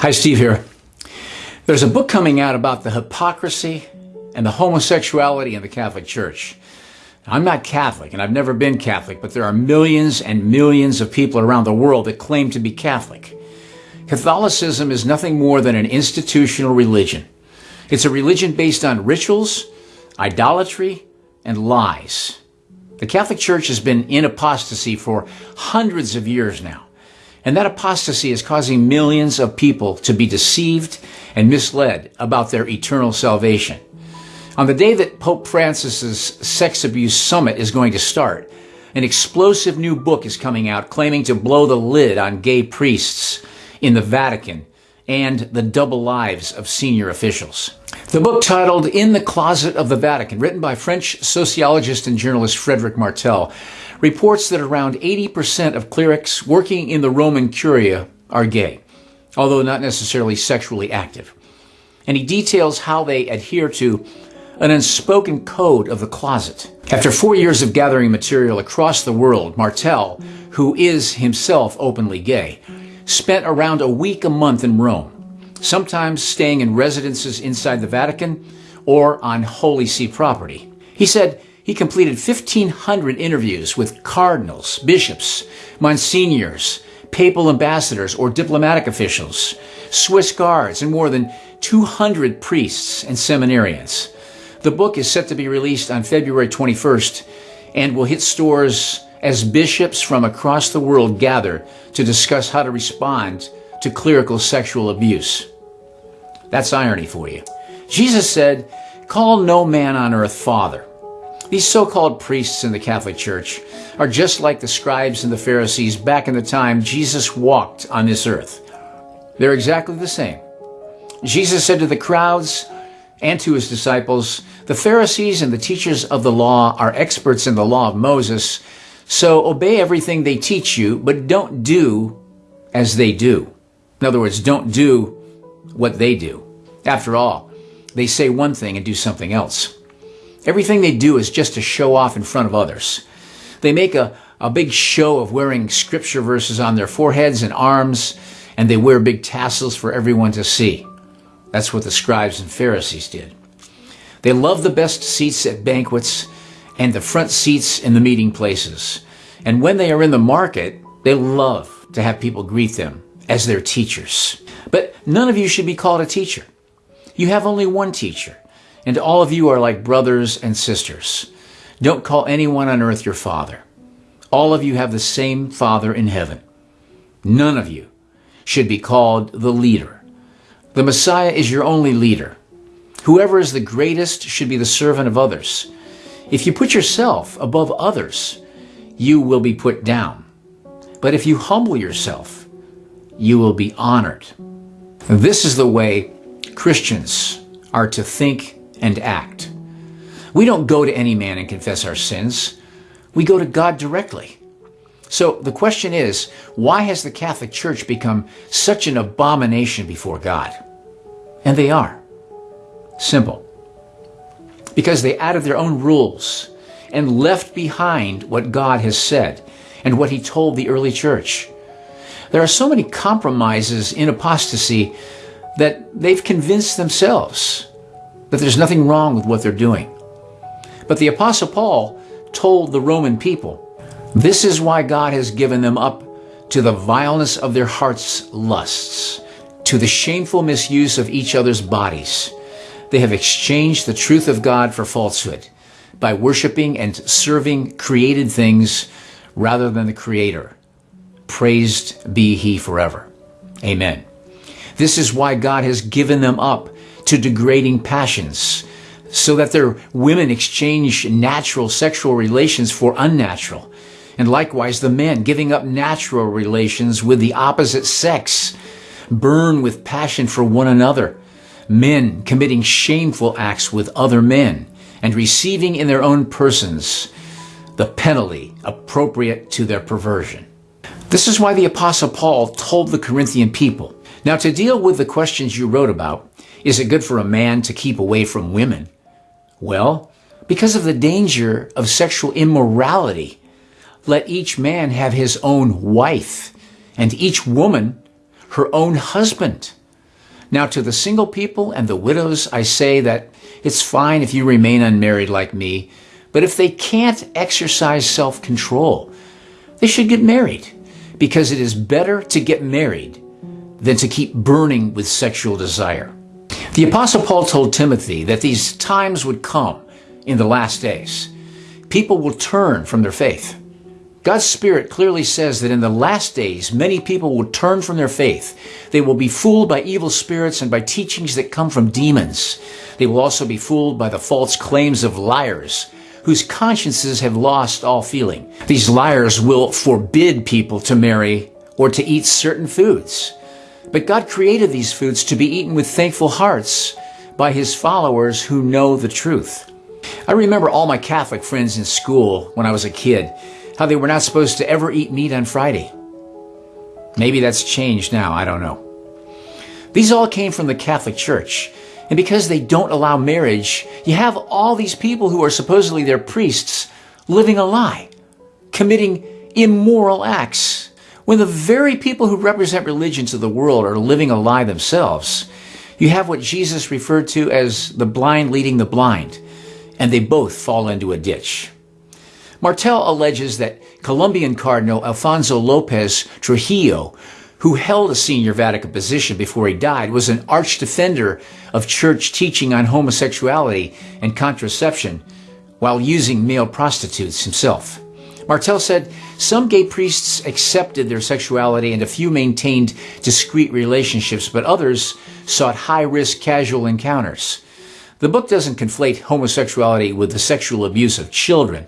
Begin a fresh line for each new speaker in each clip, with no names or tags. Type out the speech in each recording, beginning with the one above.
Hi, Steve here. There's a book coming out about the hypocrisy and the homosexuality in the Catholic Church. I'm not Catholic and I've never been Catholic, but there are millions and millions of people around the world that claim to be Catholic. Catholicism is nothing more than an institutional religion. It's a religion based on rituals, idolatry, and lies. The Catholic Church has been in apostasy for hundreds of years now. And that apostasy is causing millions of people to be deceived and misled about their eternal salvation. On the day that Pope Francis's sex abuse summit is going to start, an explosive new book is coming out claiming to blow the lid on gay priests in the Vatican and the double lives of senior officials. The book titled In the Closet of the Vatican, written by French sociologist and journalist Frederic Martel, reports that around 80% of clerics working in the Roman Curia are gay, although not necessarily sexually active. And he details how they adhere to an unspoken code of the closet. After four years of gathering material across the world, Martel, who is himself openly gay, spent around a week a month in Rome, sometimes staying in residences inside the Vatican or on Holy See property. He said, he completed 1,500 interviews with cardinals, bishops, monsignors, papal ambassadors, or diplomatic officials, Swiss guards, and more than 200 priests and seminarians. The book is set to be released on February 21st and will hit stores as bishops from across the world gather to discuss how to respond to clerical sexual abuse. That's irony for you. Jesus said, Call no man on earth father these so-called priests in the Catholic Church are just like the scribes and the Pharisees back in the time Jesus walked on this earth. They're exactly the same. Jesus said to the crowds and to his disciples, the Pharisees and the teachers of the law are experts in the law of Moses, so obey everything they teach you, but don't do as they do. In other words, don't do what they do. After all, they say one thing and do something else. Everything they do is just to show off in front of others. They make a, a big show of wearing scripture verses on their foreheads and arms, and they wear big tassels for everyone to see. That's what the scribes and Pharisees did. They love the best seats at banquets and the front seats in the meeting places. And when they are in the market, they love to have people greet them as their teachers. But none of you should be called a teacher. You have only one teacher, and all of you are like brothers and sisters. Don't call anyone on earth your father. All of you have the same Father in heaven. None of you should be called the leader. The Messiah is your only leader. Whoever is the greatest should be the servant of others. If you put yourself above others, you will be put down. But if you humble yourself, you will be honored. This is the way Christians are to think and act. We don't go to any man and confess our sins. We go to God directly. So the question is, why has the Catholic Church become such an abomination before God? And they are. Simple. Because they added their own rules and left behind what God has said and what he told the early church. There are so many compromises in apostasy that they've convinced themselves that there's nothing wrong with what they're doing. But the Apostle Paul told the Roman people, this is why God has given them up to the vileness of their hearts' lusts, to the shameful misuse of each other's bodies. They have exchanged the truth of God for falsehood by worshiping and serving created things rather than the Creator. Praised be He forever. Amen. This is why God has given them up to degrading passions, so that their women exchange natural sexual relations for unnatural. And likewise, the men giving up natural relations with the opposite sex burn with passion for one another. Men committing shameful acts with other men and receiving in their own persons the penalty appropriate to their perversion. This is why the Apostle Paul told the Corinthian people. Now, to deal with the questions you wrote about, is it good for a man to keep away from women? Well, because of the danger of sexual immorality, let each man have his own wife, and each woman her own husband. Now, to the single people and the widows, I say that it's fine if you remain unmarried like me, but if they can't exercise self control, they should get married because it is better to get married than to keep burning with sexual desire. The Apostle Paul told Timothy that these times would come in the last days. People will turn from their faith. God's Spirit clearly says that in the last days, many people will turn from their faith. They will be fooled by evil spirits and by teachings that come from demons. They will also be fooled by the false claims of liars whose consciences have lost all feeling. These liars will forbid people to marry or to eat certain foods. But God created these foods to be eaten with thankful hearts by his followers who know the truth. I remember all my Catholic friends in school when I was a kid how they were not supposed to ever eat meat on Friday. Maybe that's changed now, I don't know. These all came from the Catholic Church. And because they don't allow marriage, you have all these people who are supposedly their priests living a lie, committing immoral acts, when the very people who represent religions of the world are living a lie themselves. You have what Jesus referred to as the blind leading the blind, and they both fall into a ditch. Martel alleges that Colombian Cardinal Alfonso Lopez Trujillo, who held a senior Vatican position before he died, was an arch defender of church teaching on homosexuality and contraception while using male prostitutes himself. Martel said some gay priests accepted their sexuality and a few maintained discreet relationships, but others sought high risk casual encounters. The book doesn't conflate homosexuality with the sexual abuse of children,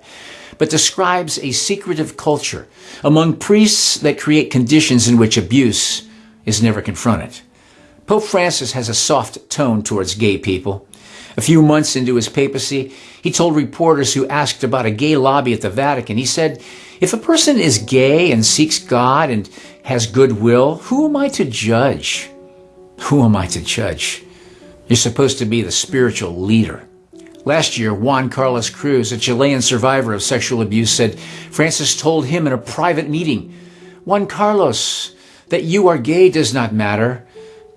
but describes a secretive culture among priests that create conditions in which abuse is never confronted. Pope Francis has a soft tone towards gay people. A few months into his papacy, he told reporters who asked about a gay lobby at the Vatican, he said, If a person is gay and seeks God and has goodwill, who am I to judge? Who am I to judge? You're supposed to be the spiritual leader. Last year, Juan Carlos Cruz, a Chilean survivor of sexual abuse, said Francis told him in a private meeting, Juan Carlos, that you are gay does not matter.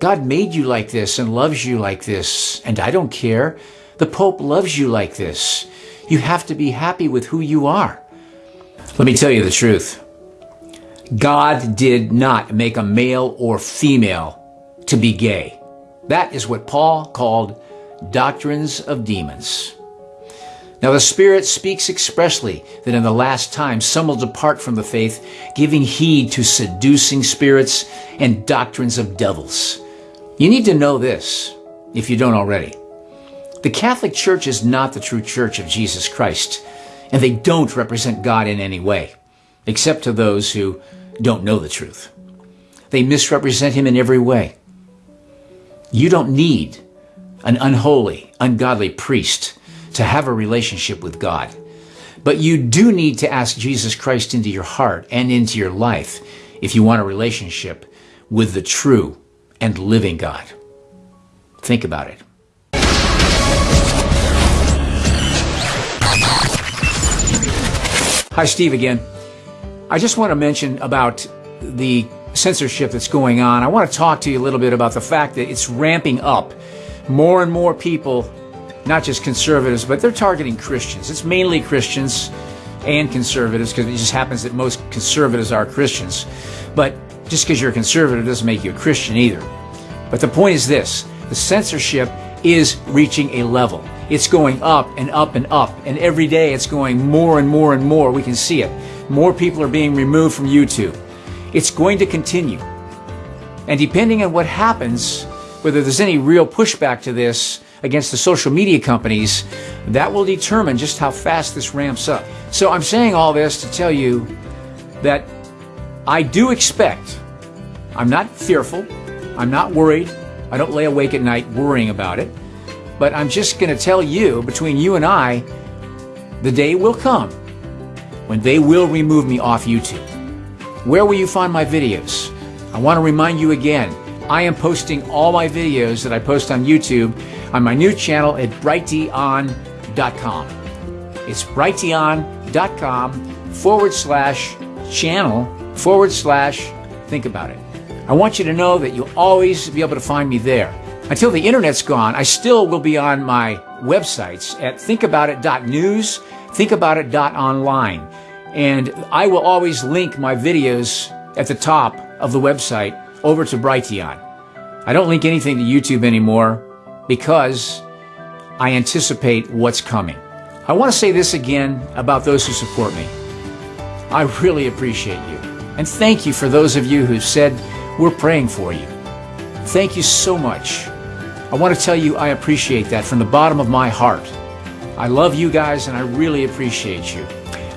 God made you like this and loves you like this, and I don't care. The Pope loves you like this. You have to be happy with who you are. Let me tell you the truth. God did not make a male or female to be gay. That is what Paul called doctrines of demons. Now the Spirit speaks expressly that in the last time some will depart from the faith, giving heed to seducing spirits and doctrines of devils. You need to know this, if you don't already. The Catholic Church is not the true church of Jesus Christ, and they don't represent God in any way, except to those who don't know the truth. They misrepresent Him in every way. You don't need an unholy, ungodly priest to have a relationship with God. But you do need to ask Jesus Christ into your heart and into your life if you want a relationship with the true and living God. Think about it. Hi, Steve again. I just want to mention about the censorship that's going on. I want to talk to you a little bit about the fact that it's ramping up more and more people, not just conservatives, but they're targeting Christians. It's mainly Christians and conservatives because it just happens that most conservatives are Christians. But just because you're a conservative doesn't make you a Christian either. But the point is this the censorship is reaching a level. It's going up and up and up. And every day it's going more and more and more. We can see it. More people are being removed from YouTube. It's going to continue. And depending on what happens, whether there's any real pushback to this against the social media companies, that will determine just how fast this ramps up. So I'm saying all this to tell you that I do expect, I'm not fearful, I'm not worried, I don't lay awake at night worrying about it, but I'm just going to tell you, between you and I, the day will come when they will remove me off YouTube. Where will you find my videos? I want to remind you again, I am posting all my videos that I post on YouTube on my new channel at brighteon.com. It's brighteon.com forward slash channel forward slash think about it. I want you to know that you'll always be able to find me there. Until the internet's gone, I still will be on my websites at thinkaboutit.news, thinkaboutit.online. And I will always link my videos at the top of the website over to Brighteon. I don't link anything to YouTube anymore because I anticipate what's coming. I want to say this again about those who support me. I really appreciate you. And thank you for those of you who said, we're praying for you. Thank you so much. I want to tell you I appreciate that from the bottom of my heart. I love you guys and I really appreciate you.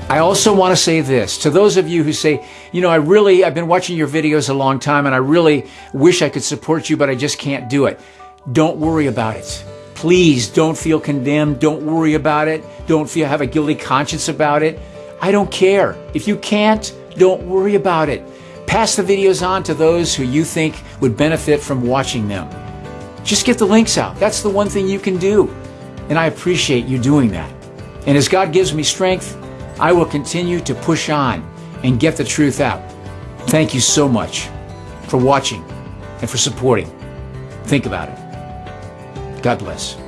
I also want to say this to those of you who say, you know, I really, I've been watching your videos a long time and I really wish I could support you, but I just can't do it. Don't worry about it. Please don't feel condemned. Don't worry about it. Don't feel have a guilty conscience about it. I don't care. If you can't, don't worry about it. Pass the videos on to those who you think would benefit from watching them. Just get the links out. That's the one thing you can do. And I appreciate you doing that. And as God gives me strength, I will continue to push on and get the truth out. Thank you so much for watching and for supporting. Think about it. God bless.